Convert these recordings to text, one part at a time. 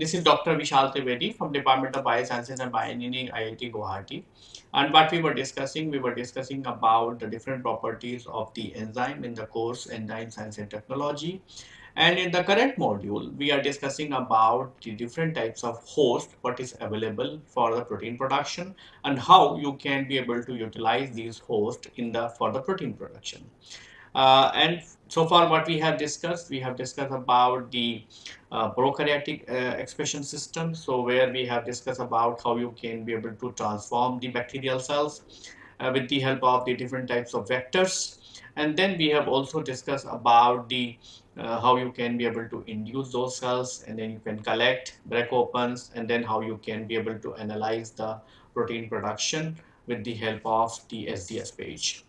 this is Dr. Vishal Trivedi from Department of Biosciences and Bioengineering IIT Guwahati. And what we were discussing, we were discussing about the different properties of the enzyme in the course Enzyme Science and Technology. And in the current module, we are discussing about the different types of host, what is available for the protein production and how you can be able to utilize these hosts in the for the protein production. Uh, and so far what we have discussed, we have discussed about the uh, prokaryotic uh, expression system. So where we have discussed about how you can be able to transform the bacterial cells uh, with the help of the different types of vectors. And then we have also discussed about the uh, how you can be able to induce those cells and then you can collect, break opens, and then how you can be able to analyze the protein production with the help of the SDS page.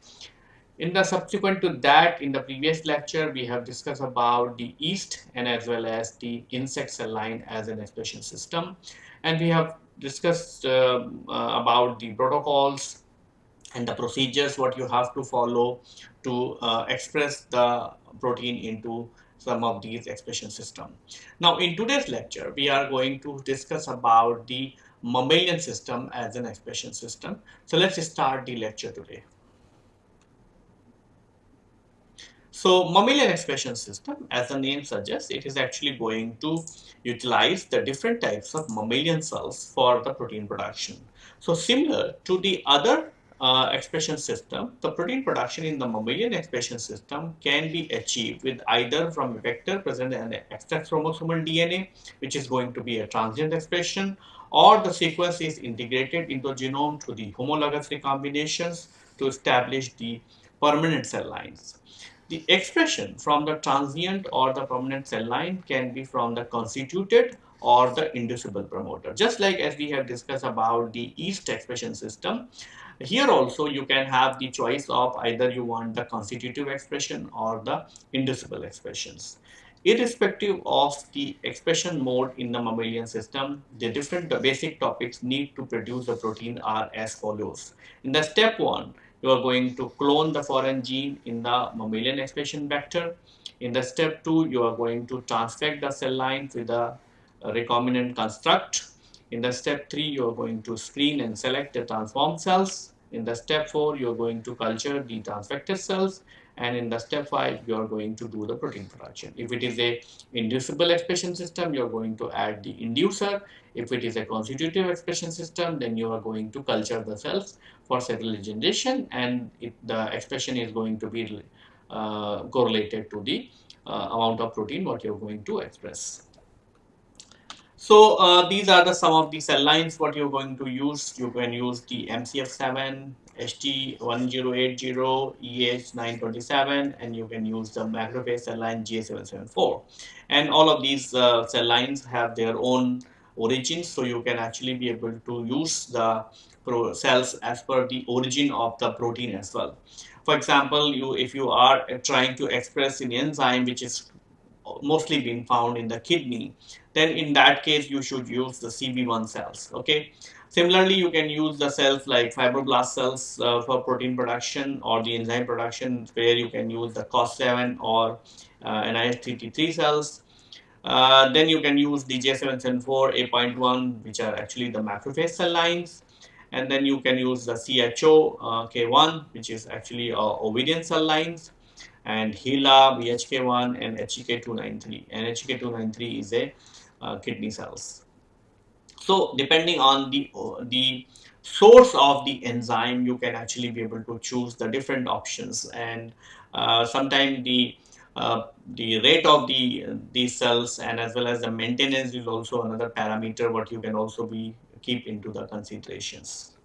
In the subsequent to that, in the previous lecture, we have discussed about the yeast and as well as the insect cell line as an expression system. And we have discussed uh, uh, about the protocols and the procedures what you have to follow to uh, express the protein into some of these expression system. Now in today's lecture, we are going to discuss about the mammalian system as an expression system. So let's start the lecture today. So mammalian expression system, as the name suggests, it is actually going to utilize the different types of mammalian cells for the protein production. So similar to the other uh, expression system, the protein production in the mammalian expression system can be achieved with either from a vector present in the XX chromosomal DNA, which is going to be a transient expression, or the sequence is integrated into the genome through the homologous recombinations to establish the permanent cell lines. The expression from the transient or the permanent cell line can be from the constituted or the inducible promoter. Just like as we have discussed about the yeast expression system, here also you can have the choice of either you want the constitutive expression or the inducible expressions. Irrespective of the expression mode in the mammalian system, the different the basic topics need to produce the protein are as follows. In the step 1, you are going to clone the foreign gene in the mammalian expression vector. In the step 2, you are going to transfect the cell line with a recombinant construct. In the step 3, you are going to screen and select the transformed cells. In the step 4, you are going to culture the transfected cells and in the step 5 you are going to do the protein production. If it is a inducible expression system you are going to add the inducer. If it is a constitutive expression system then you are going to culture the cells for cell regeneration and it, the expression is going to be uh, correlated to the uh, amount of protein what you are going to express. So uh, these are the some of the cell lines what you're going to use. You can use the MCF7, HT1080, EH927 and you can use the macrophage cell line GA774 and all of these uh, cell lines have their own origins so you can actually be able to use the cells as per the origin of the protein as well. For example, you if you are trying to express an enzyme which is mostly being found in the kidney, then in that case you should use the CB1 cells, okay? Similarly, you can use the cells like fibroblast cells uh, for protein production or the enzyme production where you can use the COS7 or uh, NIH3T3 cells. Uh, then you can use DJ774 A.1 which are actually the macrophage cell lines and then you can use the CHO uh, K1 which is actually uh, ovidian cell lines and HeLa, BHK1 and HEK293 and HEK293 is a uh, kidney cells. So depending on the, uh, the source of the enzyme, you can actually be able to choose the different options and uh, sometimes the uh, the rate of the these cells and as well as the maintenance is also another parameter what you can also be keep into the considerations.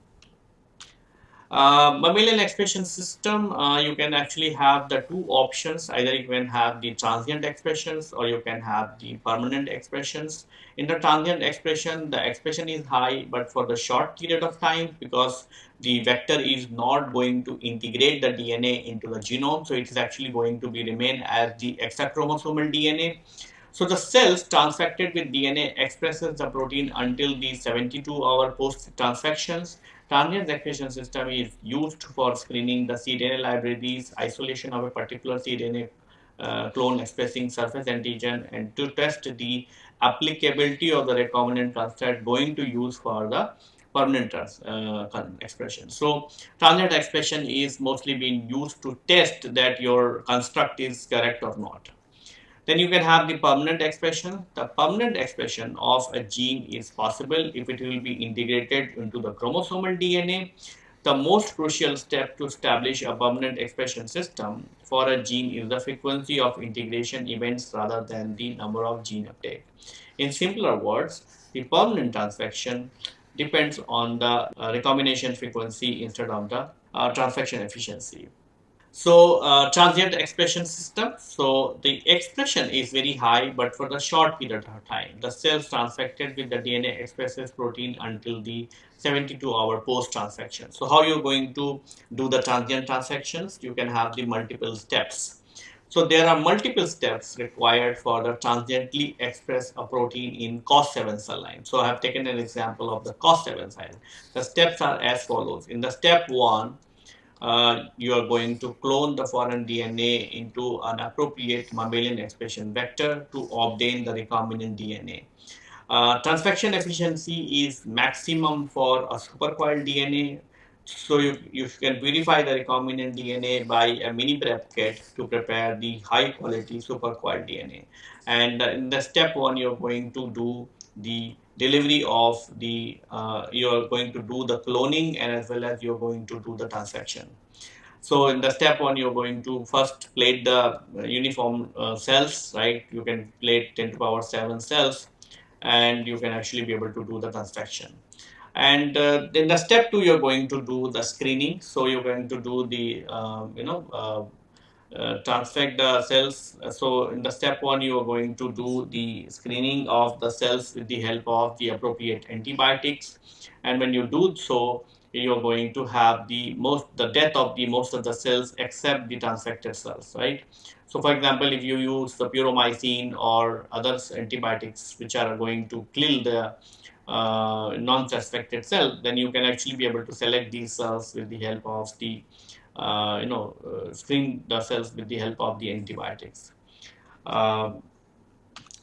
Uh, mammalian expression system, uh, you can actually have the two options. Either you can have the transient expressions or you can have the permanent expressions. In the transient expression, the expression is high, but for the short period of time because the vector is not going to integrate the DNA into the genome. So it is actually going to be remain as the extrachromosomal DNA. So the cells transfected with DNA expresses the protein until the 72 hour post transfections Transient expression system is used for screening the cDNA libraries, isolation of a particular cDNA uh, clone expressing surface antigen and to test the applicability of the recombinant construct going to use for the permanent uh, expression. So transient expression is mostly being used to test that your construct is correct or not. Then you can have the permanent expression. The permanent expression of a gene is possible if it will be integrated into the chromosomal DNA. The most crucial step to establish a permanent expression system for a gene is the frequency of integration events rather than the number of gene uptake. In simpler words, the permanent transfection depends on the uh, recombination frequency instead of the uh, transfection efficiency. So uh, transient expression system. So the expression is very high, but for the short period of time, the cells transfected with the DNA expresses protein until the 72 hour post transfection. So how you're going to do the transient transfections? You can have the multiple steps. So there are multiple steps required for the transiently express a protein in COS7 cell line. So I have taken an example of the COS7 cell line. The steps are as follows. In the step one, uh, you are going to clone the foreign DNA into an appropriate mammalian expression vector to obtain the recombinant DNA. Uh, transfection efficiency is maximum for a supercoiled DNA. So you, you can verify the recombinant DNA by a mini prep kit to prepare the high quality supercoiled DNA. And in the step one, you're going to do the delivery of the uh, you're going to do the cloning and as well as you're going to do the transfection so in the step one you're going to first plate the uh, uniform uh, cells right? You can plate 10 to power 7 cells and you can actually be able to do the transfection and uh, then the step two you're going to do the screening. So you're going to do the um, you know uh, uh, transfect the cells. So in the step one, you are going to do the screening of the cells with the help of the appropriate antibiotics. And when you do so, you're going to have the most the death of the most of the cells except the transfected cells, right? So for example, if you use the puromycin or other antibiotics which are going to kill the uh, non-transfected cell, then you can actually be able to select these cells with the help of the uh, you know, uh, screen the cells with the help of the antibiotics. Um,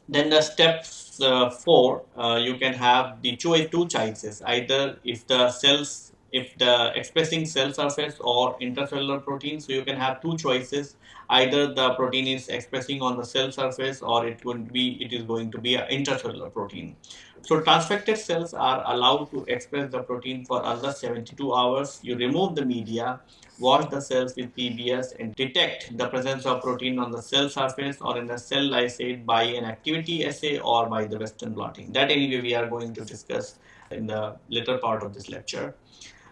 then the step uh, four, you can have the choice two choices. Either if the cells if the expressing cell surface or intracellular protein. So you can have two choices. Either the protein is expressing on the cell surface or it would be it is going to be an intracellular protein. So transfected cells are allowed to express the protein for another 72 hours. You remove the media wash the cells with PBS and detect the presence of protein on the cell surface or in the cell lysate by an activity assay or by the Western blotting. That anyway we are going to discuss in the later part of this lecture.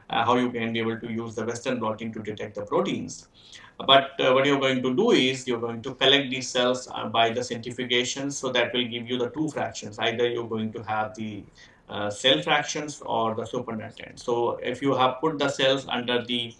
Uh, how you can be able to use the Western blotting to detect the proteins. But uh, what you're going to do is you're going to collect these cells uh, by the centrifugation. So that will give you the two fractions. Either you're going to have the uh, cell fractions or the supernatant. So if you have put the cells under the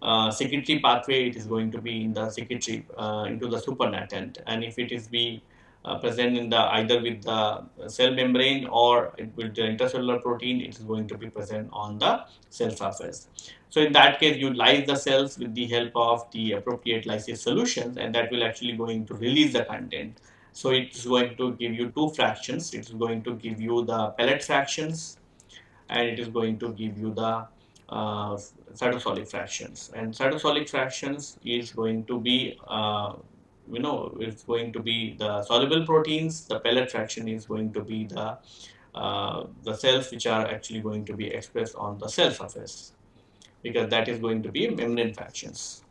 uh, secretory pathway, it is going to be in the secretory uh, into the supernatant. And if it is be uh, present in the either with the cell membrane or with the intracellular protein, it is going to be present on the cell surface. So in that case, you lyse the cells with the help of the appropriate lysis solutions, and that will actually going to release the content. So it is going to give you two fractions. It is going to give you the pellet fractions, and it is going to give you the uh, cytosolic fractions and cytosolic fractions is going to be uh, you know it's going to be the soluble proteins the pellet fraction is going to be the uh, the cells which are actually going to be expressed on the cell surface because that is going to be membrane fractions.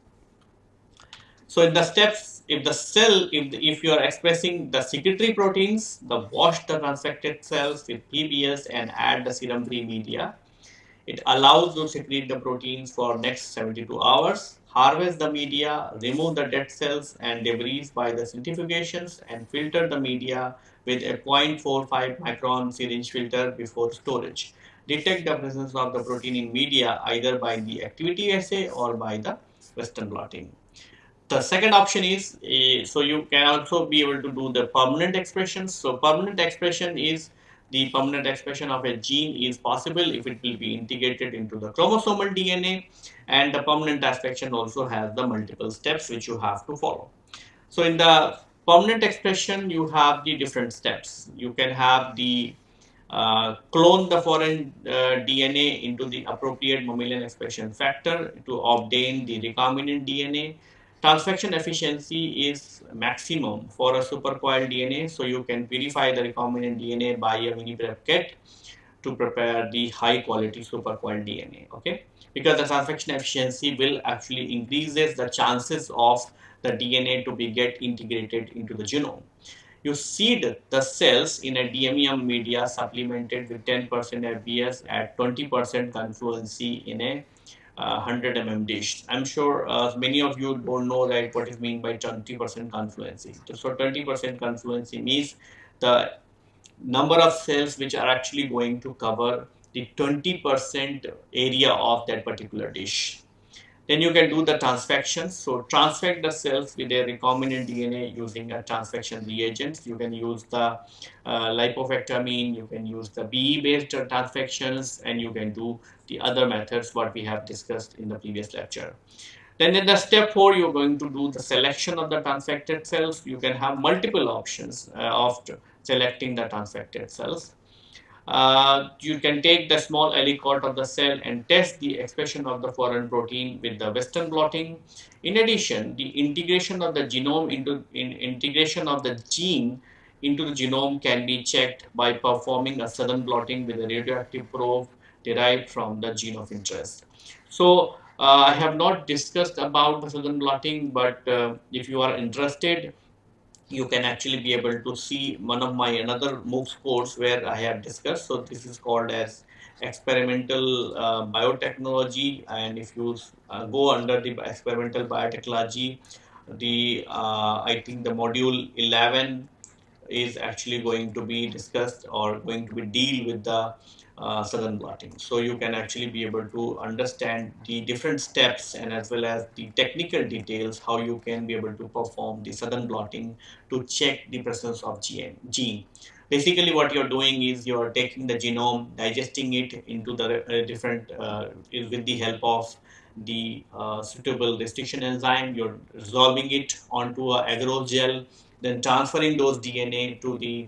So in the steps if the cell if, the, if you are expressing the secretory proteins the wash the transfected cells with pbs and add the serum free media it allows to secrete the proteins for next 72 hours, harvest the media, remove the dead cells and debris by the centrifugations and filter the media with a 0.45 micron syringe filter before storage. Detect the presence of the protein in media either by the activity assay or by the Western blotting. The second option is, uh, so you can also be able to do the permanent expressions. So permanent expression is the permanent expression of a gene is possible if it will be integrated into the chromosomal DNA and the permanent expression also has the multiple steps which you have to follow. So in the permanent expression, you have the different steps. You can have the uh, clone the foreign uh, DNA into the appropriate mammalian expression factor to obtain the recombinant DNA. Transfection efficiency is maximum for a supercoiled DNA, so you can purify the recombinant DNA by a mini prep kit to prepare the high quality supercoiled DNA. Okay, because the transfection efficiency will actually increases the chances of the DNA to be get integrated into the genome you seed the cells in a DMEM media supplemented with 10% FBS at 20% confluency in a 100 mm dish. I'm sure uh, many of you don't know that what is mean by 20% confluency. So 20% confluency means the number of cells which are actually going to cover the 20% area of that particular dish. Then you can do the transfection. So transfect the cells with a recombinant DNA using a transfection reagents. You can use the uh, lipofectamine, you can use the BE-based transfections, and you can do the other methods what we have discussed in the previous lecture. Then in the step 4, you're going to do the selection of the transfected cells. You can have multiple options uh, of selecting the transfected cells. Uh, you can take the small aliquot of the cell and test the expression of the foreign protein with the Western blotting. In addition, the integration of the genome into in integration of the gene into the genome can be checked by performing a Southern blotting with a radioactive probe derived from the gene of interest. So uh, I have not discussed about the Southern blotting, but uh, if you are interested, you can actually be able to see one of my another MOOCs course where I have discussed. So this is called as experimental uh, biotechnology and if you uh, go under the experimental biotechnology the uh, I think the module 11 is actually going to be discussed or going to be deal with the uh, southern blotting. So you can actually be able to understand the different steps and as well as the technical details how you can be able to perform the southern blotting to check the presence of gene. Basically what you're doing is you're taking the genome, digesting it into the uh, different, uh, with the help of the uh, suitable restriction enzyme, you're resolving it onto a agarose gel, then transferring those DNA to the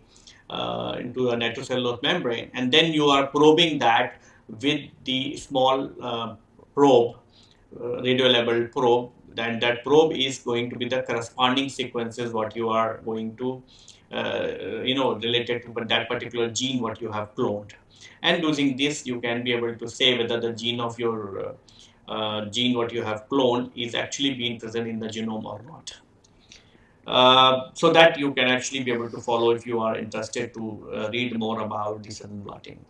uh, into a nitrocellulose membrane and then you are probing that with the small uh, probe, uh, radio labeled probe then that probe is going to be the corresponding sequences what you are going to uh, you know related to that particular gene what you have cloned and using this you can be able to say whether the gene of your uh, gene what you have cloned is actually being present in the genome or not. Uh, so that you can actually be able to follow if you are interested to uh, read more about the Southern blotting.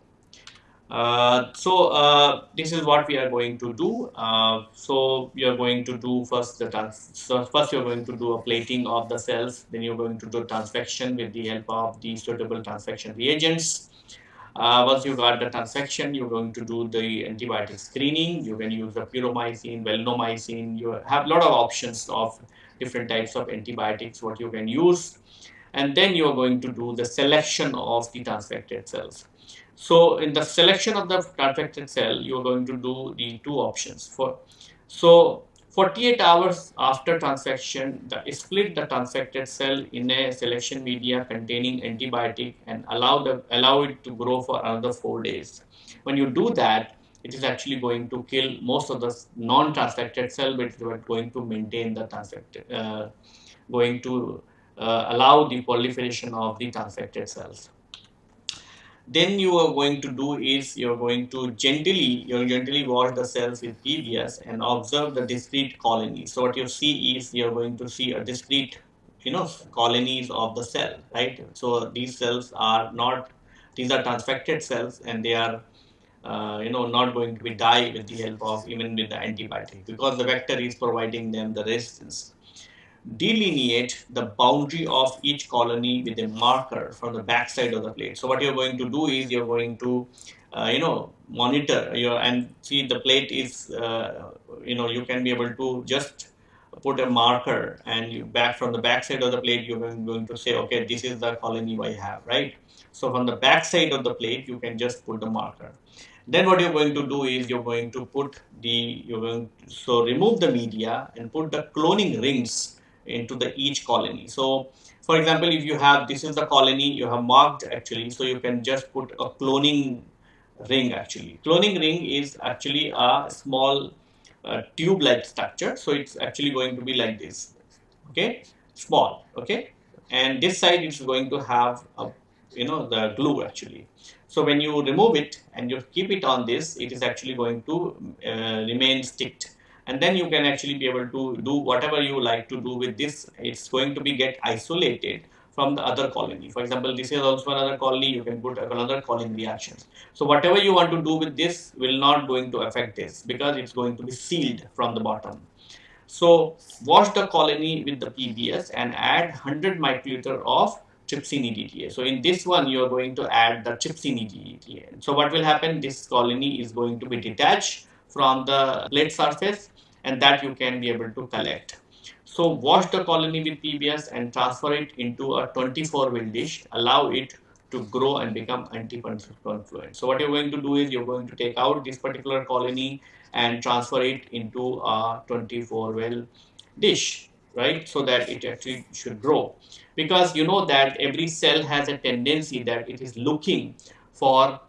Uh, so uh, this is what we are going to do. Uh, so we are going to do first the trans so first you're going to do a plating of the cells. Then you're going to do transfection with the help of the suitable transfection reagents. Uh, once you got the transfection, you're going to do the antibiotic screening. You can use the puromycin, valinomycin. You have a lot of options of different types of antibiotics what you can use and then you are going to do the selection of the transfected cells. So in the selection of the transfected cell you are going to do the two options for so 48 hours after transfection the split the transfected cell in a selection media containing antibiotic and allow the allow it to grow for another 4 days. When you do that it is actually going to kill most of the non-transfected cell, but it's going to maintain the transfected, uh, going to uh, allow the proliferation of the transfected cells. Then you are going to do is you're going to gently, you are gently wash the cells with PBS and observe the discrete colonies. So what you see is you're going to see a discrete, you know, colonies of the cell, right? So these cells are not, these are transfected cells and they are uh, you know, not going to be die with the help of even with the antibiotic because the vector is providing them the resistance. Delineate the boundary of each colony with a marker from the back side of the plate. So what you're going to do is you're going to, uh, you know, monitor your and see the plate is, uh, you know, you can be able to just put a marker and you back from the back side of the plate you're going to say okay this is the colony I have right so from the back side of the plate you can just put the marker then what you're going to do is you're going to put the, you're going to, so remove the media and put the cloning rings into the each colony. So For example, if you have this is the colony you have marked actually, so you can just put a cloning ring actually. Cloning ring is actually a small uh, tube-like structure, so it's actually going to be like this. Okay, small. Okay, and this side is going to have a, you know the glue actually. So when you remove it and you keep it on this, it is actually going to uh, remain sticked. And then you can actually be able to do whatever you like to do with this. It's going to be get isolated from the other colony. For example this is also another colony. You can put another colony reactions so whatever you want to do with this will not going to affect this because it's going to be sealed from the bottom. So wash the colony with the PBS and add 100 microliter of trypsin EDTA. So in this one, you are going to add the trypsin EDTA. So what will happen? This colony is going to be detached from the plate surface and that you can be able to collect. So wash the colony with PBS and transfer it into a 24 well dish. Allow it to grow and become anti-confluent. So what you're going to do is you're going to take out this particular colony and transfer it into a 24 well dish, right? So that it actually should grow. Because you know that every cell has a tendency that it is looking for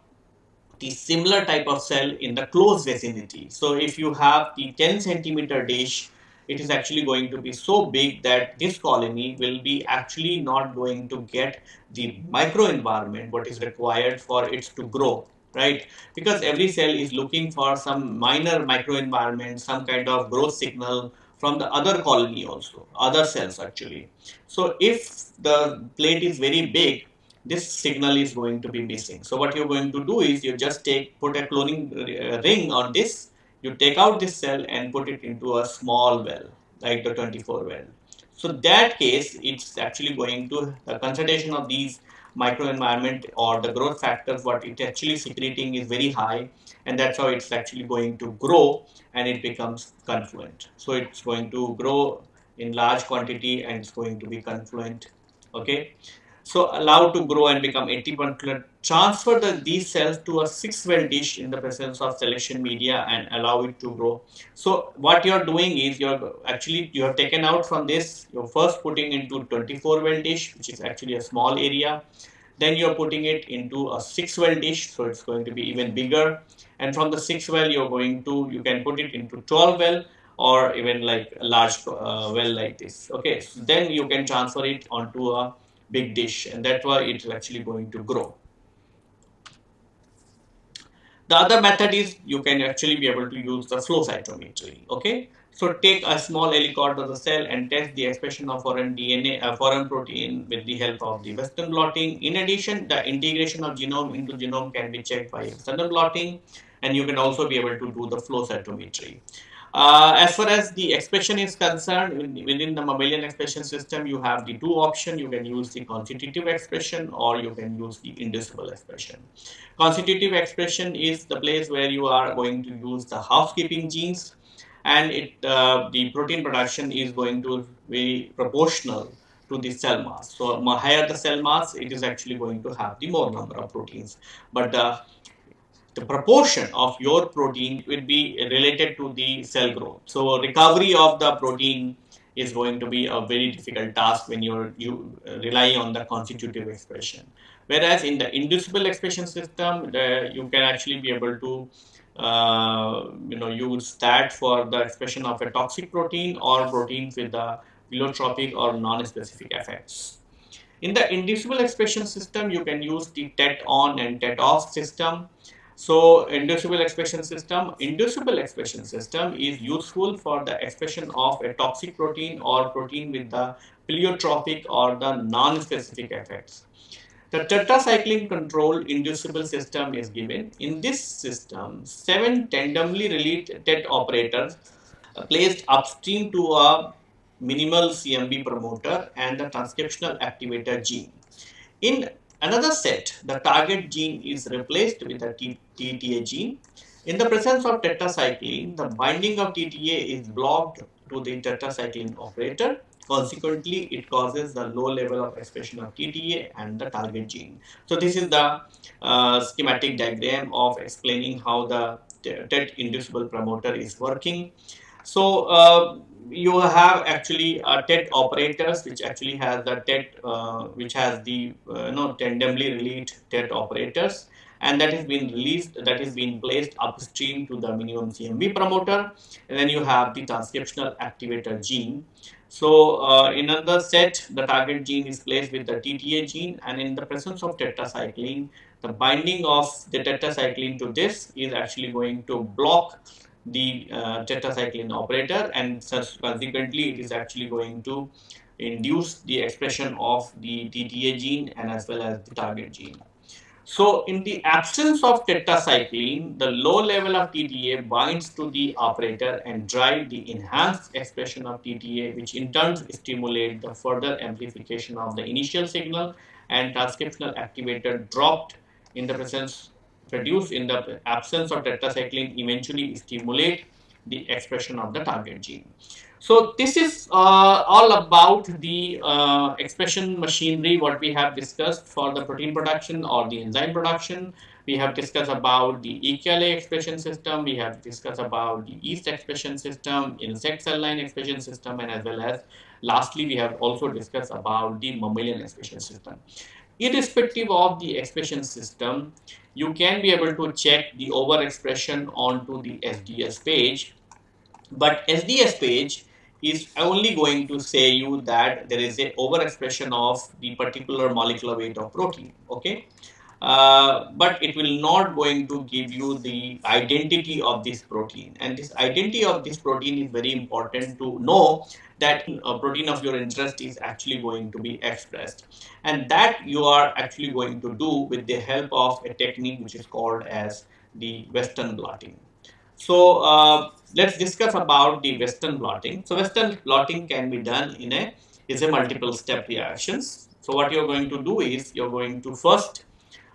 the similar type of cell in the close vicinity. So if you have the 10 centimeter dish, it is actually going to be so big that this colony will be actually not going to get the microenvironment what is required for it to grow right because every cell is looking for some minor microenvironment some kind of growth signal from the other colony also other cells actually so if the plate is very big this signal is going to be missing. So what you're going to do is you just take put a cloning uh, ring on this, you take out this cell and put it into a small well like the 24 well. So that case it's actually going to the concentration of these microenvironment or the growth factors what it actually secreting is very high and that's how it's actually going to grow and it becomes confluent. So it's going to grow in large quantity and it's going to be confluent okay? So allowed to grow and become 80% transfer the, these cells to a six well dish in the presence of selection media and allow it to grow. So what you're doing is you're actually you have taken out from this. You're first putting into 24 well dish which is actually a small area then you're putting it into a six well dish so it's going to be even bigger and from the six well you're going to you can put it into 12 well or even like a large uh, well like this okay so then you can transfer it onto a big dish and that's why it's actually going to grow. The other method is you can actually be able to use the flow cytometry. Okay, so take a small aliquot of the cell and test the expression of foreign DNA, uh, foreign protein with the help of the Western blotting. In addition, the integration of genome into genome can be checked by external blotting, and you can also be able to do the flow cytometry. Uh, as far as the expression is concerned, within the mammalian expression system, you have the two options. You can use the constitutive expression or you can use the inducible expression. Constitutive expression is the place where you are going to use the housekeeping genes and it uh, the protein production is going to be proportional to the cell mass. So higher the cell mass, it is actually going to have the more number of proteins. But the the proportion of your protein will be related to the cell growth. So recovery of the protein is going to be a very difficult task when you're you rely on the constitutive expression. Whereas in the inducible expression system, the, you can actually be able to uh, Uh, you know use that for the expression of a toxic protein or proteins with the pleiotropic or non-specific effects. In the inducible expression system, you can use the TET on and TET off system. So inducible expression system, inducible expression system is useful for the expression of a toxic protein or protein with the pleiotropic or the non-specific effects. The tetracycline control inducible system is given. In this system, seven tandemly related tet operators uh, placed upstream to a minimal CMB promoter and the transcriptional activator gene. In Another set, the target gene is replaced with the TTA gene. In the presence of tetracycline, the binding of TTA is blocked to the tetracycline operator. Consequently, it causes the low level of expression of TTA and the target gene. So this is the uh, schematic diagram of explaining how the TET inducible promoter is working. So uh, you have actually uh, TET operators, which actually has the TET, uh, which has the uh, know tandemly released TET operators, and that is being released, that is being placed upstream to the minimum CMV promoter, and then you have the transcriptional activator gene. So uh, in another set, the target gene is placed with the TTA gene, and in the presence of tetracycline, the binding of the tetracycline to this is actually going to block the uh, tetracycline operator and consequently it is actually going to induce the expression of the TTA gene and as well as the target gene. So in the absence of tetracycline, the low level of TTA binds to the operator and drive the enhanced expression of TTA, which in turn stimulate the further amplification of the initial signal and transcriptional activator dropped in the presence produced in the absence of tetracycline eventually stimulate the expression of the target gene. So this is uh, all about the uh, expression machinery what we have discussed for the protein production or the enzyme production. We have discussed about the EKLA expression system, we have discussed about the yeast expression system, insect cell line expression system and as well as lastly we have also discussed about the mammalian expression system irrespective of the expression system, you can be able to check the overexpression onto the SDS page. But SDS page is only going to say you that there is a overexpression of the particular molecular weight of protein. Okay. Uh, but it will not going to give you the identity of this protein and this identity of this protein is very important to know that a protein of your interest is actually going to be expressed and that you are actually going to do with the help of a technique which is called as the western blotting so uh, let's discuss about the western blotting so western blotting can be done in a is a multiple step reactions so what you're going to do is you're going to first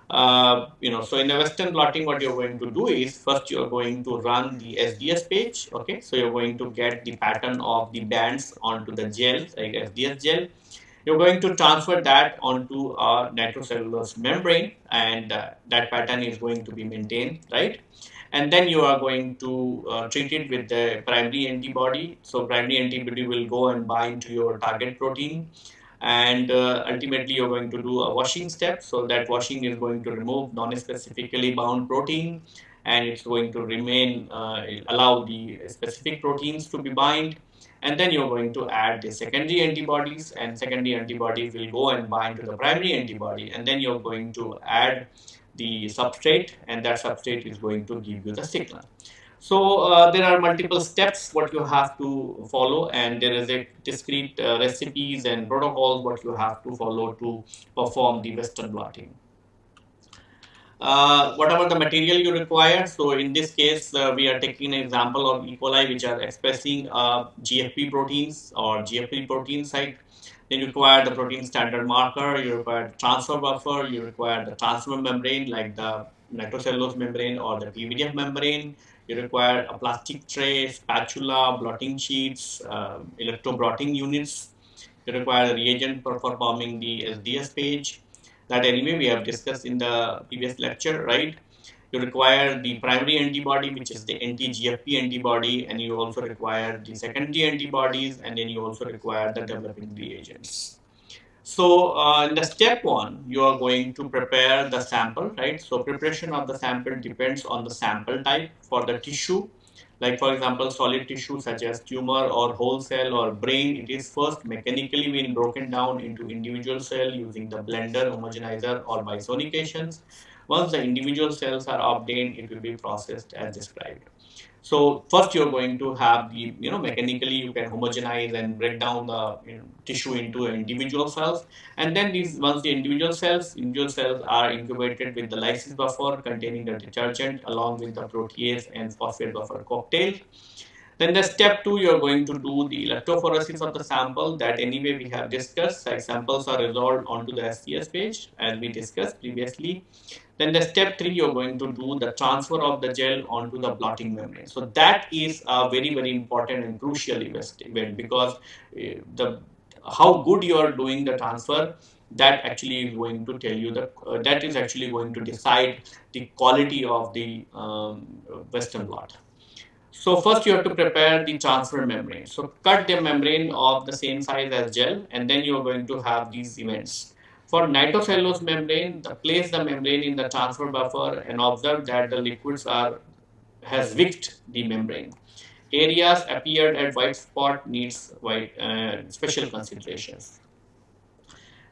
uh, you know, so in the Western blotting, what you're going to do is first you're going to run the SDS page. Okay, so you're going to get the pattern of the bands onto the gel, like SDS gel. You're going to transfer that onto a nitrocellulose membrane, and uh, that pattern is going to be maintained, right? And then you are going to uh, treat it with the primary antibody. So primary antibody will go and bind to your target protein. And uh, ultimately you're going to do a washing step. So that washing is going to remove non-specifically bound protein. And it's going to remain uh, allow the specific proteins to be bind. And then you're going to add the secondary antibodies. And secondary antibodies will go and bind to the primary antibody. And then you're going to add the substrate and that substrate is going to give you the signal so uh, there are multiple steps what you have to follow and there is a discrete uh, recipes and protocols what you have to follow to perform the western blotting. Uh, whatever the material you require, so in this case uh, we are taking an example of E. coli which are expressing uh, GFP proteins or GFP protein site. Then you require the protein standard marker, you require the transfer buffer, you require the transfer membrane like the nitrocellulose membrane or the PVDF membrane, you require a plastic tray, spatula, blotting sheets, uh, electro-blotting units. You require a reagent for performing the SDS page. That anyway we have discussed in the previous lecture, right? You require the primary antibody, which is the anti-GFP antibody, and you also require the secondary antibodies, and then you also require the developing reagents. So uh, in the step one, you are going to prepare the sample, right? So preparation of the sample depends on the sample type for the tissue. Like for example, solid tissue such as tumor or whole cell or brain, it is first mechanically being broken down into individual cell using the blender, homogenizer or bisonications. Once the individual cells are obtained, it will be processed as described. So first you're going to have the, you know, mechanically you can homogenize and break down the you know, tissue into individual cells. And then these, once the individual cells, individual cells are incubated with the lysis buffer containing the detergent along with the protease and phosphate buffer cocktail. Then the step two, you're going to do the electrophoresis of the sample that anyway we have discussed. Like samples are resolved onto the SDS page as we discussed previously. Then the step three, you're going to do the transfer of the gel onto the blotting membrane. So that is a very, very important and crucial event because uh, the how good you are doing the transfer that actually is going to tell you that uh, that is actually going to decide the quality of the um, western blot. So first you have to prepare the transfer membrane. So cut the membrane of the same size as gel and then you are going to have these events. For nitrocellulose membrane, the, place the membrane in the transfer buffer and observe that the liquids are has wicked the membrane. Areas appeared at white spot needs white uh, special considerations.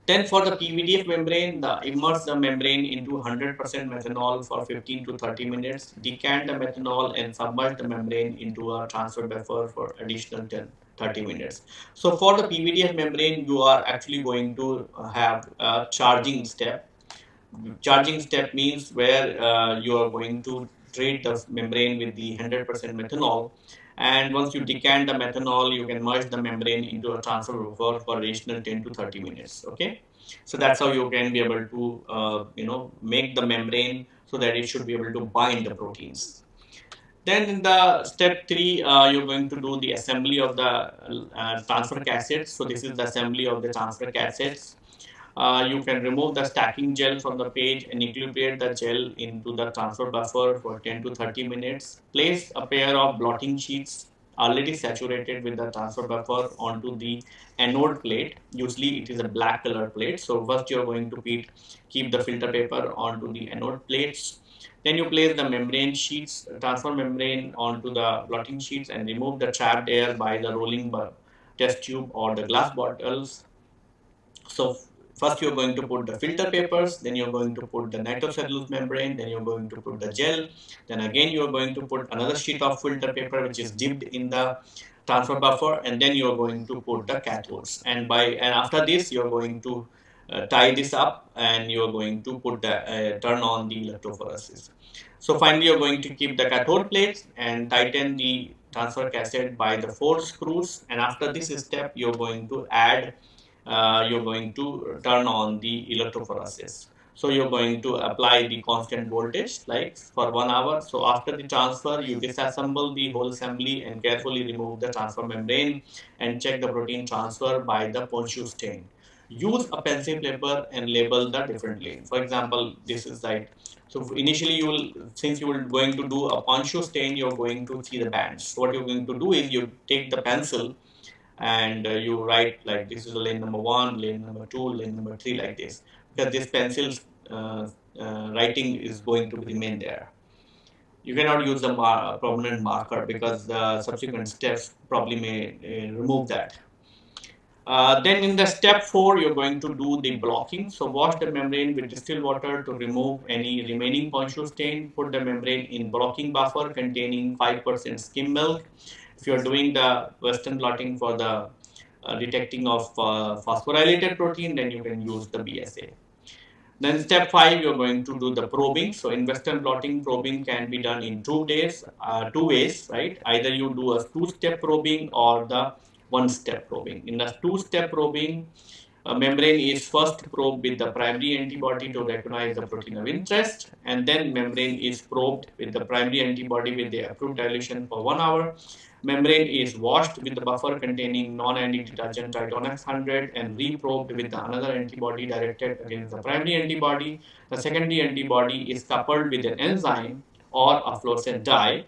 Then for the PVDF membrane, the immerse the membrane into 100% methanol for 15 to 30 minutes, decant the methanol and submerge the membrane into a transfer buffer for additional 10, 30 minutes. So for the PVDF membrane, you are actually going to have a charging step. Charging step means where uh, you are going to treat the membrane with the 100% methanol and once you decant the methanol you can merge the membrane into a transfer buffer for additional 10 to 30 minutes okay so that's how you can be able to uh, you know make the membrane so that it should be able to bind the proteins then in the step three, uh, you're going to do the assembly of the uh, transfer cassettes. So this is the assembly of the transfer cassettes. Uh, you can remove the stacking gel from the page and equilibrate the gel into the transfer buffer for 10 to 30 minutes. Place a pair of blotting sheets already saturated with the transfer buffer onto the anode plate. Usually it is a black color plate. So first you're going to keep the filter paper onto the anode plates. Then you place the membrane sheets, transfer membrane onto the blotting sheets and remove the trapped air by the rolling test tube or the glass bottles. So First, you're going to put the filter papers, then you're going to put the nitrocellulose membrane, then you're going to put the gel, then again you're going to put another sheet of filter paper which is dipped in the transfer buffer, and then you're going to put the cathodes. And by and after this, you're going to uh, tie this up and you're going to put the uh, turn on the electrophoresis. So finally, you're going to keep the cathode plates and tighten the transfer cassette by the four screws. And after this step, you're going to add uh, you're going to turn on the electrophoresis. So you're going to apply the constant voltage like for one hour. So after the transfer, you disassemble the whole assembly and carefully remove the transfer membrane and check the protein transfer by the Ponshu stain. Use a pencil paper and label the different lanes. For example, this is like so initially you will since you are going to do a Ponshu stain, you're going to see the bands. So what you're going to do is you take the pencil and uh, you write like this is lane number one, lane number two, lane number three like this because this pencil uh, uh, writing is going to remain there. You cannot use the mar prominent marker because the subsequent steps probably may uh, remove that. Uh, then in the step 4 you're going to do the blocking so wash the membrane with distilled water to remove any remaining Ponshu stain put the membrane in blocking buffer containing 5% skim milk if you're doing the Western blotting for the uh, detecting of uh, phosphorylated protein, then you can use the BSA. Then step five, you're going to do the probing. So in Western blotting, probing can be done in two days, uh, two ways, right? Either you do a two-step probing or the one-step probing. In the two-step probing, a membrane is first probed with the primary antibody to recognize the protein of interest, and then membrane is probed with the primary antibody with the approved dilution for one hour membrane is washed with the buffer containing non-anti detergent Tritonex 100 and reprobed with another antibody directed against the primary antibody. The secondary antibody is coupled with an enzyme or a fluorescent dye.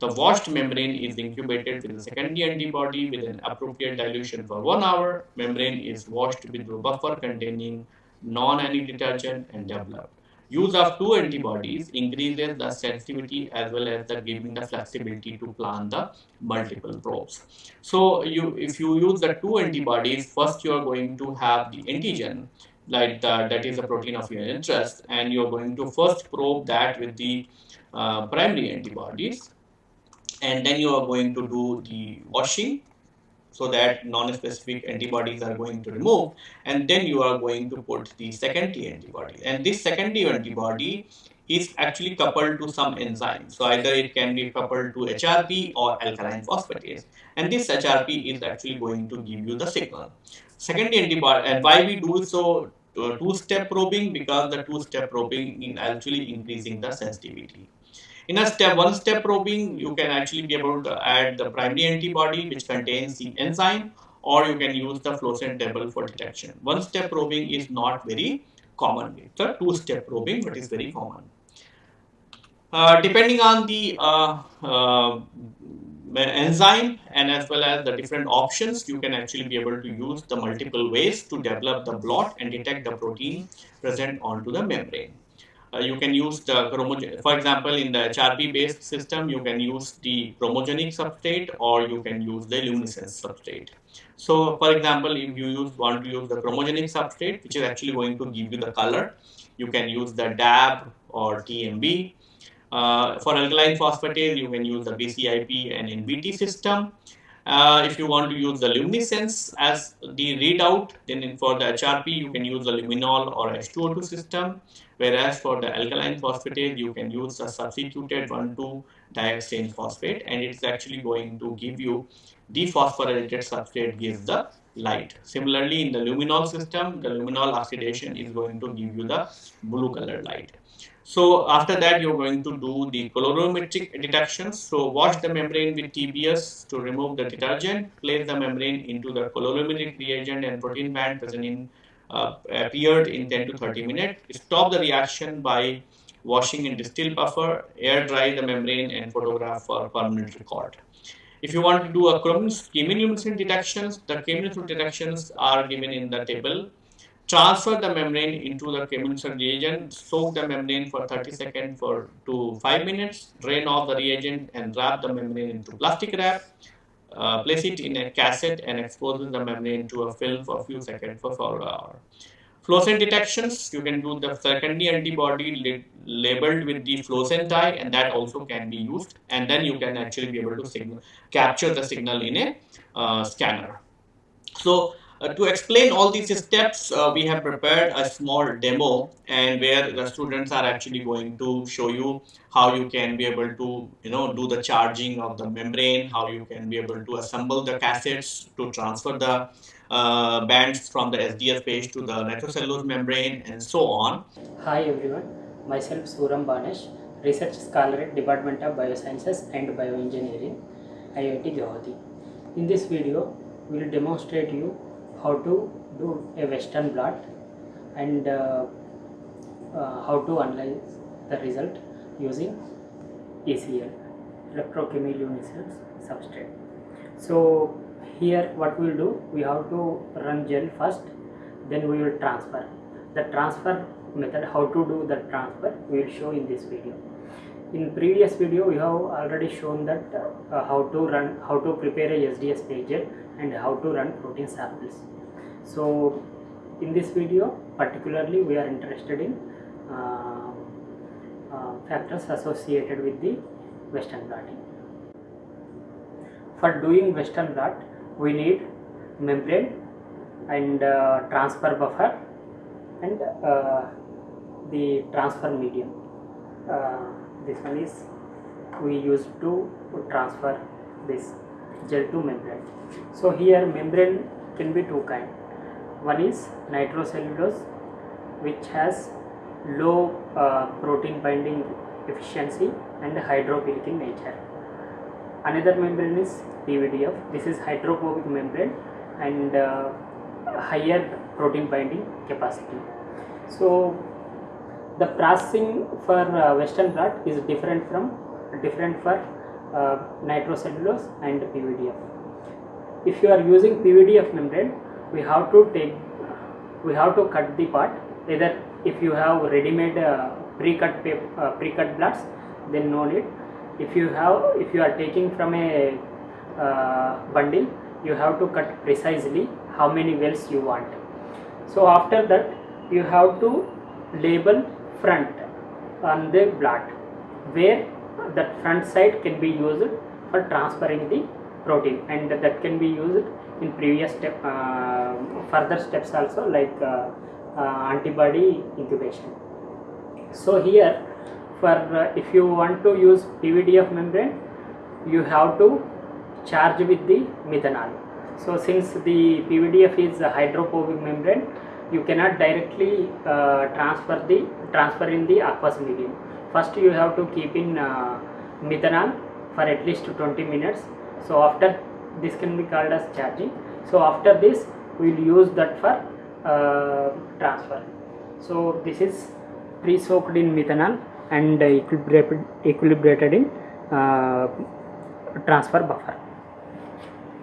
The washed membrane is incubated with the secondary antibody with an appropriate dilution for one hour. Membrane is washed with the buffer containing non-anti detergent and developed. Use of two antibodies increases the sensitivity as well as the giving the flexibility to plan the multiple probes. So you, if you use the two antibodies, first you are going to have the antigen like the, that is the protein of your interest and you're going to first probe that with the uh, primary antibodies and then you are going to do the washing so that non-specific antibodies are going to remove and then you are going to put the secondary antibody. And this secondary antibody is actually coupled to some enzyme so either it can be coupled to HRP or alkaline phosphatase. And this HRP is actually going to give you the signal. Secondary antibody and why we do so uh, two-step probing? Because the two-step probing is actually increasing the sensitivity in a step one step probing, you can actually be able to add the primary antibody which contains the enzyme or you can use the fluorescent table for detection. One step probing is not very common. It's a two step probing but is very common. Uh, depending on the uh, uh, enzyme and as well as the different options you can actually be able to use the multiple ways to develop the blot and detect the protein present onto the membrane you can use the chromogen for example in the hrp based system you can use the chromogenic substrate or you can use the luminescence substrate so for example if you use want to use the chromogenic substrate which is actually going to give you the color you can use the dab or tmb uh, for alkaline phosphatase, you can use the BCIP and NBT system. Uh, if you want to use the luminescence as the readout, then for the HRP, you can use the luminol or H2O2 system. Whereas for the alkaline phosphatase, you can use the substituted 1,2 dioxetane phosphate, and it's actually going to give you dephosphorylated substrate gives the light. Similarly, in the luminol system, the luminol oxidation is going to give you the blue color light. So after that, you're going to do the colorimetric detections. So wash the membrane with TBS to remove the detergent. Place the membrane into the colorimetric reagent and protein band present in uh, appeared in 10 to 30 minutes. Stop the reaction by washing in distilled buffer, air dry the membrane and photograph for permanent record. If you want to do a chemiluminescent detections, the chemiluminescent detections are given in the table transfer the membrane into the chemical reagent, soak the membrane for 30 seconds for to 5 minutes, drain off the reagent and wrap the membrane into plastic wrap. Uh, place it in a cassette and expose the membrane to a film for a few seconds for 4 hours. Fluorescent detections, you can do the secondary antibody labeled with the fluorescent dye and that also can be used and then you can actually be able to signal, capture the signal in a uh, scanner. So uh, to explain all these steps, uh, we have prepared a small demo and where the students are actually going to show you how you can be able to, you know, do the charging of the membrane, how you can be able to assemble the cassettes to transfer the uh, bands from the SDS page to the nitrocellulose membrane and so on. Hi everyone, myself Suram Banesh, Research Scholar at Department of Biosciences and Bioengineering, IIT Guwahati. In this video, we will demonstrate you how to do a western blot and uh, uh, how to analyze the result using ECL electrochemiluminescence substrate. So here what we'll do we have to run gel first then we will transfer. The transfer method how to do the transfer we will show in this video. In previous video we have already shown that uh, how to run how to prepare a SDS pager and how to run protein samples. So in this video particularly we are interested in uh, uh, factors associated with the western blotting for doing western blot we need membrane and uh, transfer buffer and uh, the transfer medium. Uh, this one is we use to transfer this gel to membrane. So here membrane can be two kind. One is nitrocellulose which has low uh, protein binding efficiency and hydrophilic in nature. Another membrane is PVDF this is hydrophobic membrane and uh, higher protein binding capacity. So the processing for uh, western blot is different from different for uh, nitrocellulose and PVDF if you are using PVDF membrane we have to take we have to cut the part. Either if you have ready-made uh, pre-cut uh, pre-cut blots then no need. If you have if you are taking from a uh, bundle you have to cut precisely how many wells you want. So after that you have to label front on the blot where that front side can be used for transferring the protein and that can be used in previous step uh, further steps also like uh, uh, antibody incubation. So here for if you want to use PVDF membrane you have to charge with the methanol. So since the PVDF is a hydrophobic membrane you cannot directly uh, transfer the transfer in the aqueous medium first you have to keep in uh, methanol for at least 20 minutes. So after this can be called as charging. So after this we will use that for uh, transfer. So this is pre-soaked in methanol and equilibrated, equilibrated in uh, transfer buffer.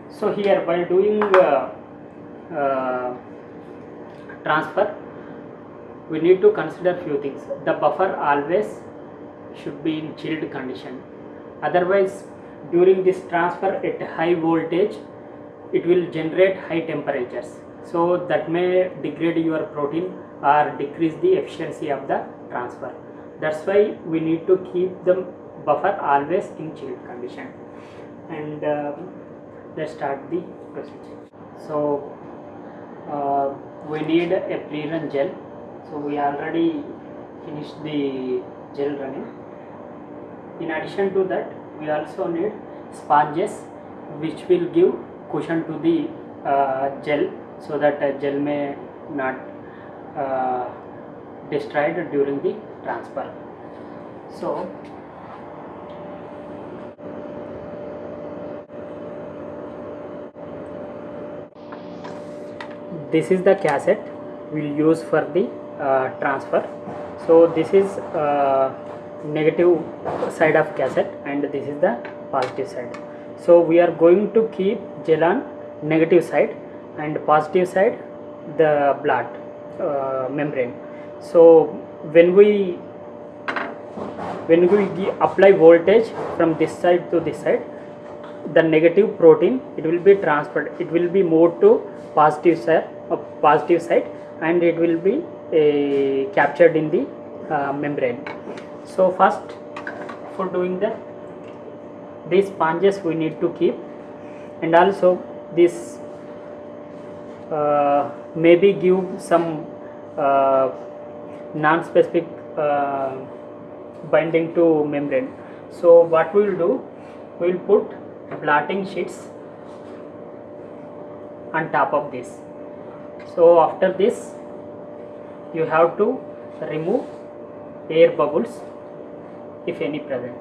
So here while doing uh, uh, transfer we need to consider few things. The buffer always should be in chilled condition. Otherwise during this transfer at high voltage it will generate high temperatures. So that may degrade your protein or decrease the efficiency of the transfer. That's why we need to keep the buffer always in chilled condition. And um, let's start the procedure. So uh, we need a pre-run gel. So we already finished the gel running in addition to that we also need sponges which will give cushion to the uh, gel so that uh, gel may not uh, destroyed during the transfer. So this is the cassette we'll use for the uh, transfer. So this is uh, negative side of cassette and this is the positive side. So we are going to keep gel on negative side and positive side the blot uh, membrane. So when we when we apply voltage from this side to this side the negative protein it will be transferred it will be moved to positive side uh, positive side and it will be uh, captured in the uh, membrane so first for doing that these sponges we need to keep. And also this uh, maybe give some uh, non-specific uh, binding to membrane. So what we will do we will put blotting sheets on top of this. So after this you have to remove air bubbles if any present.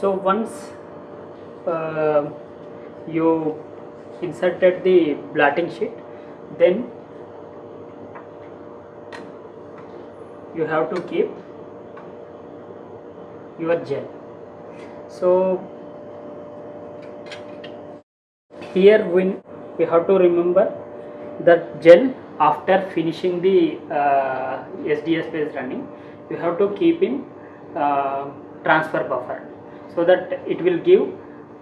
So once uh, you inserted the blotting sheet then you have to keep your gel. So here when we have to remember that gel after finishing the uh, SDS-PAGE running you have to keep in uh, transfer buffer so that it will give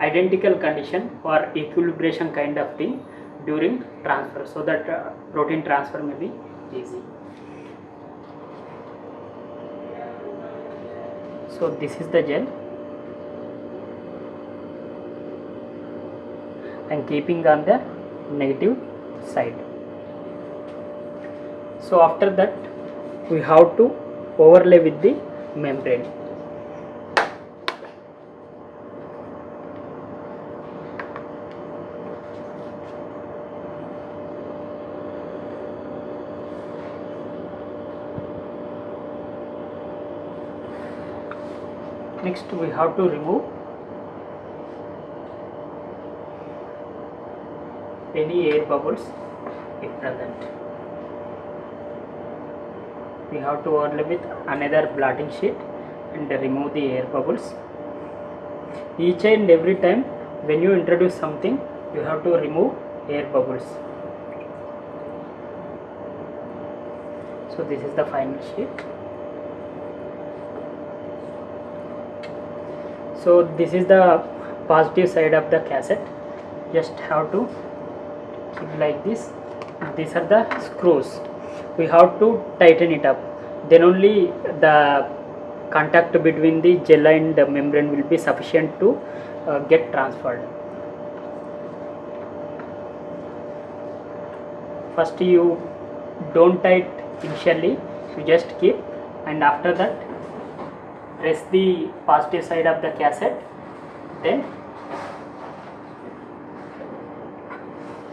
identical condition or equilibration kind of thing during transfer so that uh, protein transfer may be easy. So this is the gel. And keeping on the negative side so after that we have to overlay with the membrane. Next we have to remove any air bubbles if present we have to overlay with another blotting sheet and remove the air bubbles. Each and every time when you introduce something you have to remove air bubbles. So this is the final sheet. So this is the positive side of the cassette. Just have to keep like this. These are the screws we have to tighten it up. Then only the contact between the gel and the membrane will be sufficient to uh, get transferred. First you don't tight initially you just keep and after that press the positive side of the cassette then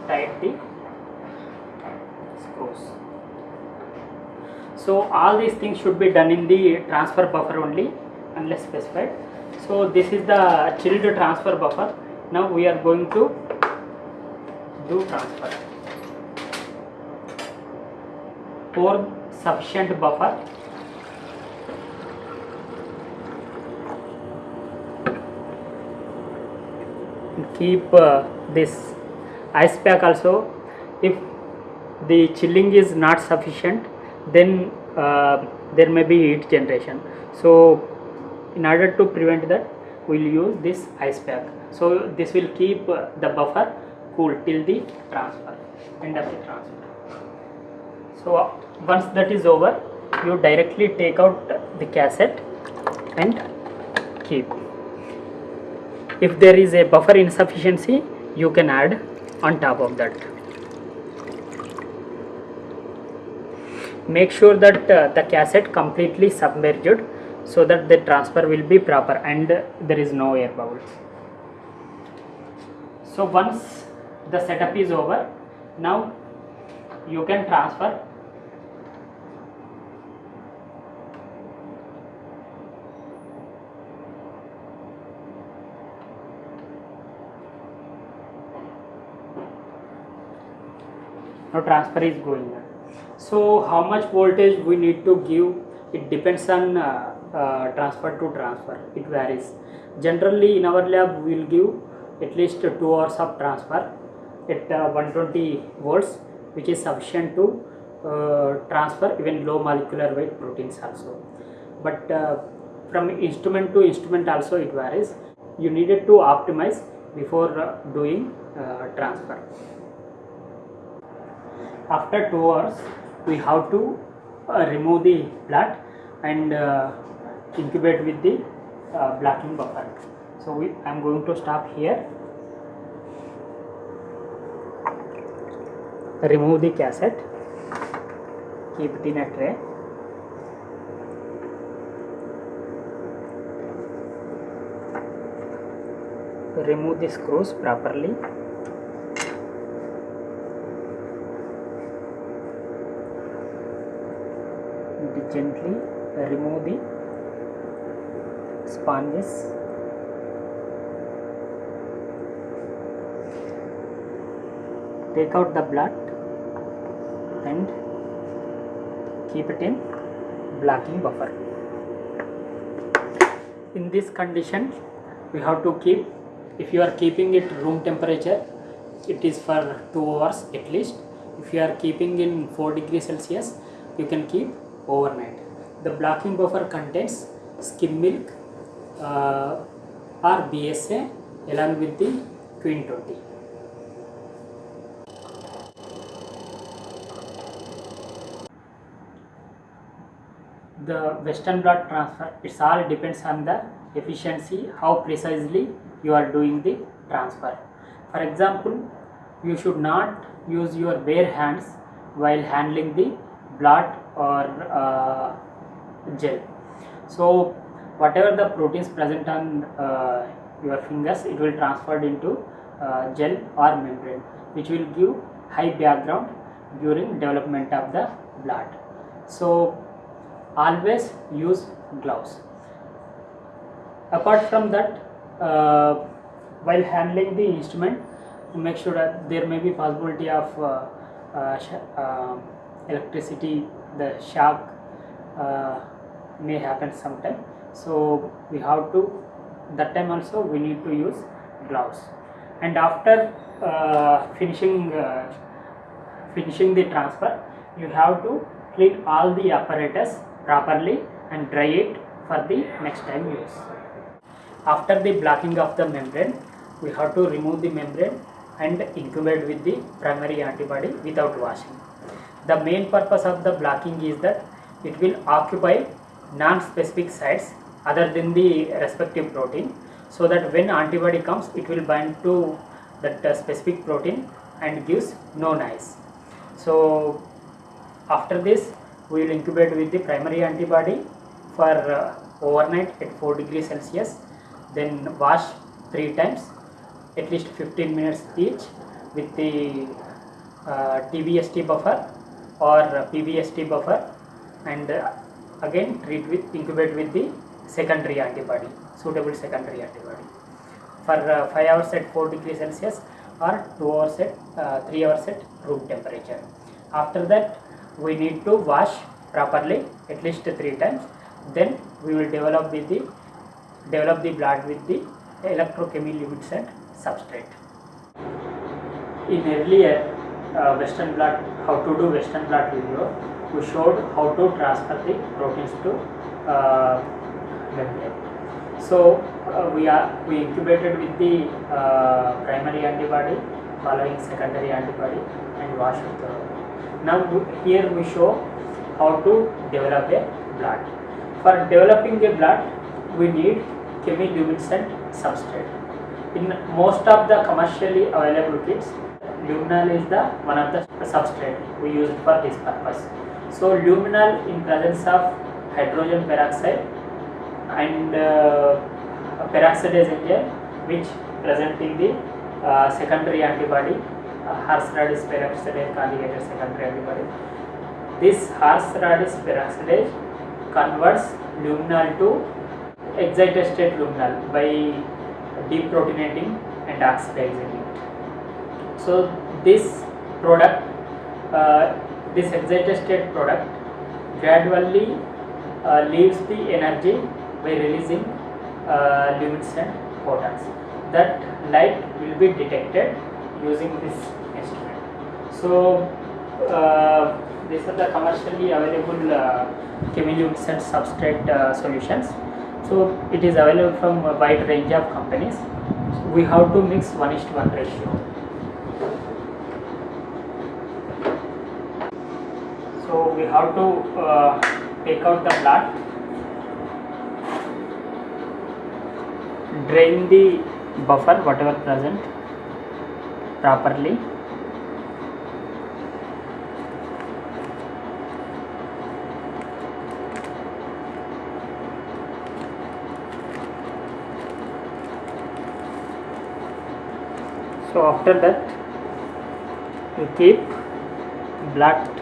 tight the screws so all these things should be done in the transfer buffer only unless specified. So this is the chilled transfer buffer. Now we are going to do transfer. Pour sufficient buffer. Keep uh, this ice pack also. If the chilling is not sufficient then there may be heat generation. So in order to prevent that we'll use this ice pack. So this will keep uh, the buffer cool till the transfer end of the transfer. So uh, once that is over you directly take out the cassette and keep. If there is a buffer insufficiency you can add on top of that make sure that uh, the cassette completely submerged so that the transfer will be proper and there is no air bubbles. So once the setup is over now you can transfer now transfer is going on so how much voltage we need to give? It depends on uh, uh, transfer to transfer. It varies. Generally in our lab we will give at least 2 hours of transfer at uh, 120 volts which is sufficient to uh, transfer even low molecular weight proteins also. But uh, from instrument to instrument also it varies. You needed to optimize before uh, doing transfer. After 2 hours we have to uh, remove the blot and uh, incubate with the uh, blocking buffer. So we, i'm going to stop here. Remove the cassette. Keep it in a tray. Remove the screws properly and gently remove the sponges. Take out the blot and keep it in blocking buffer. In this condition we have to keep if you are keeping it room temperature it is for 2 hours at least. If you are keeping in 4 degrees celsius you can keep overnight. The blocking buffer contains skim milk uh, or bsa along with the Tween 20 the western blot transfer it's all depends on the efficiency how precisely you are doing the transfer. For example you should not use your bare hands while handling the blot or uh, gel. So whatever the proteins present on uh, your fingers it will transferred into uh, gel or membrane which will give high background during development of the blot so always use gloves. Apart from that uh, while handling the instrument make sure that there may be possibility of uh, uh, uh, electricity the shock uh, may happen sometime. So we have to that time also we need to use gloves. And after uh, finishing uh, finishing the transfer you have to clean all the apparatus properly and dry it for the next time use. After the blocking of the membrane we have to remove the membrane and incubate with the primary antibody without washing the main purpose of the blocking is that it will occupy non-specific sites other than the respective protein so that when antibody comes it will bind to that uh, specific protein and gives no noise so after this we will incubate with the primary antibody for uh, overnight at 4 degrees celsius then wash three times at least 15 minutes each with the uh, tbst buffer or pbst buffer and uh, again treat with incubate with the secondary antibody suitable secondary antibody. For uh, 5 hours at 4 degrees celsius or 2 hours at uh, 3 hours at room temperature. After that we need to wash properly at least three times. Then we will develop with the develop the blot with the electrochemical and substrate. In earlier uh, Western blot, how to do Western blot video, we showed how to transfer the proteins to uh, membrane. So uh, we are we incubated with the uh, primary antibody following secondary antibody and washed thoroughly. Now here we show how to develop a blot. For developing a blot, we need chemiluminescent substrate. In most of the commercially available kits, luminal is the one of the substrate we use for this purpose. So luminal in presence of hydrogen peroxide and uh, peroxidase enzyme which present in the uh, secondary antibody uh, horse radish peroxidase conjugated secondary antibody. This horse radish peroxidase converts luminal to excited state luminal by deprotonating and oxidizing. So this product, uh, this excited state product gradually uh, leaves the energy by releasing uh, luminescent photons. That light will be detected using this instrument. So uh, these are the commercially available uh, chemiluminescent substrate uh, solutions. So it is available from a wide range of companies. We have to mix 1 is to 1 ratio. So we have to uh, take out the blot, drain the buffer whatever present properly. So after that you keep blot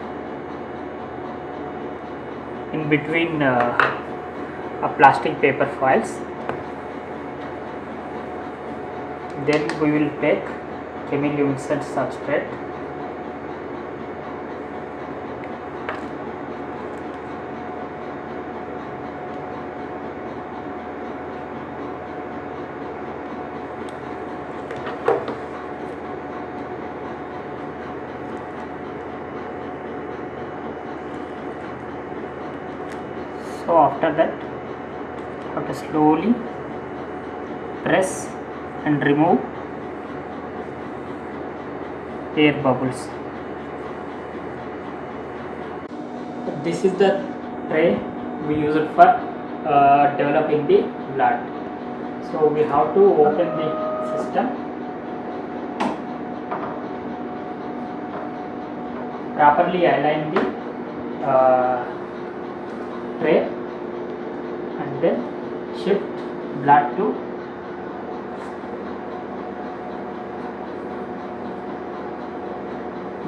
between uh, a plastic paper foils then we will take chemiluminescent substrate so after that have to slowly press and remove air bubbles. This is the tray we use it for uh, developing the blot. So we have to open the system. Properly align the uh, tray. And then shift blot to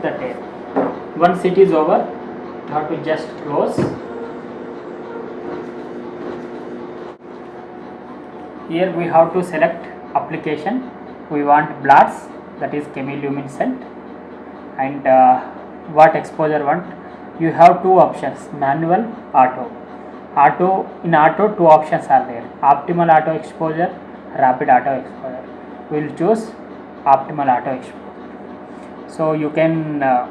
the tray. Once it is over, you have to just close. Here we have to select application. We want blots that is chemiluminescent and uh, what exposure want. You have two options manual, auto. Auto in auto two options are there optimal auto exposure, rapid auto exposure. We will choose optimal auto exposure so you can uh,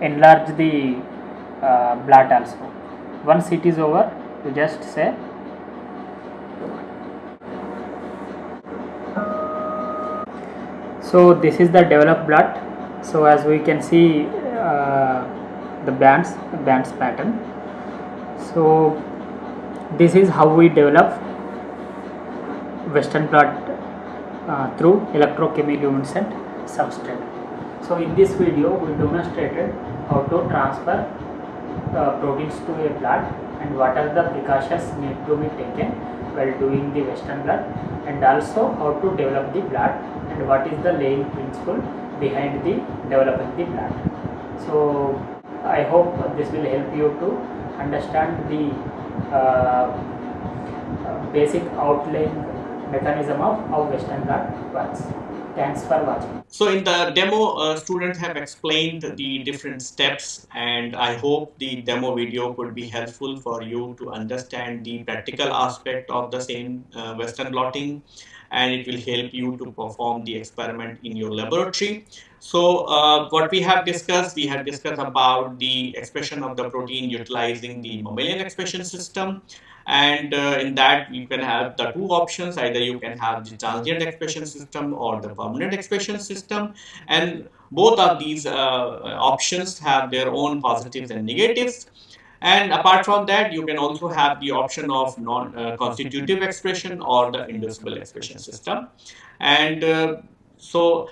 enlarge the uh, blot also. Once it is over you just say so this is the developed blot so as we can see uh, the bands bands pattern. So this is how we develop western blot uh, through electrochemiluminescent substrate so in this video we demonstrated how to transfer uh, proteins to a blot and what are the precautions need to be taken while doing the western blot and also how to develop the blot and what is the laying principle behind the developing the blot. So I hope this will help you to understand the uh, uh, basic outline mechanism of how western blot works. Thanks for watching. So in the demo, uh, students have explained the different steps and I hope the demo video could be helpful for you to understand the practical aspect of the same uh, Western blotting and it will help you to perform the experiment in your laboratory. So uh, what we have discussed, we have discussed about the expression of the protein utilizing the mammalian expression system and uh, in that you can have the two options. Either you can have the transient expression system or the permanent expression system. And both of these uh, options have their own positives and negatives. And apart from that you can also have the option of non-constitutive uh, expression or the inducible expression system. And uh, so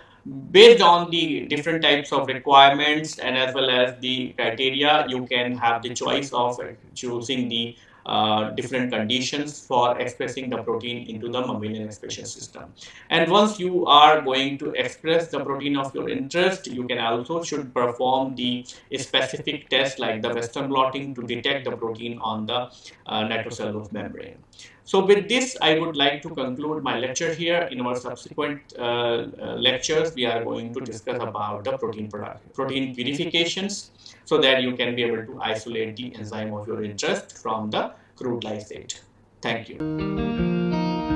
based on the different types of requirements and as well as the criteria you can have the choice of choosing the uh, different conditions for expressing the protein into the mammalian expression system. And once you are going to express the protein of your interest, you can also should perform the specific test like the Western blotting to detect the protein on the uh, nitrocellulose membrane. So with this, I would like to conclude my lecture here. In our subsequent uh, uh, lectures, we are going to discuss about the protein product, protein purifications so that you can be able to isolate the enzyme of your interest from the crude lysate. Thank you.